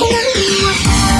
ここまで来ました。